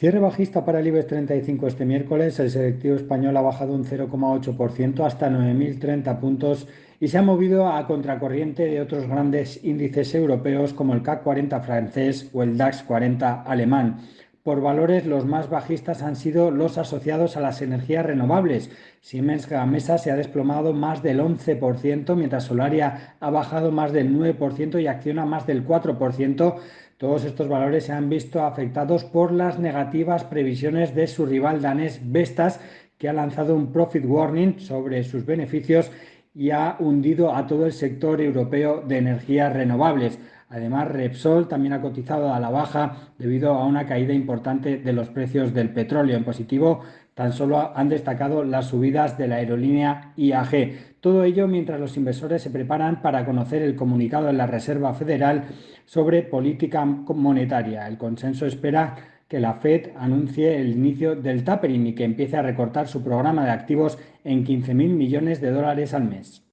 Cierre bajista para el IBEX 35 este miércoles. El selectivo español ha bajado un 0,8% hasta 9.030 puntos y se ha movido a contracorriente de otros grandes índices europeos como el CAC 40 francés o el DAX 40 alemán. Por valores, los más bajistas han sido los asociados a las energías renovables. Siemens Gamesa se ha desplomado más del 11%, mientras Solaria ha bajado más del 9% y Acciona más del 4%. Todos estos valores se han visto afectados por las negativas previsiones de su rival danés Vestas, que ha lanzado un profit warning sobre sus beneficios y ha hundido a todo el sector europeo de energías renovables. Además, Repsol también ha cotizado a la baja debido a una caída importante de los precios del petróleo. En positivo, tan solo han destacado las subidas de la aerolínea IAG. Todo ello mientras los inversores se preparan para conocer el comunicado de la Reserva Federal sobre política monetaria. El consenso espera que la Fed anuncie el inicio del tapering y que empiece a recortar su programa de activos en 15.000 millones de dólares al mes.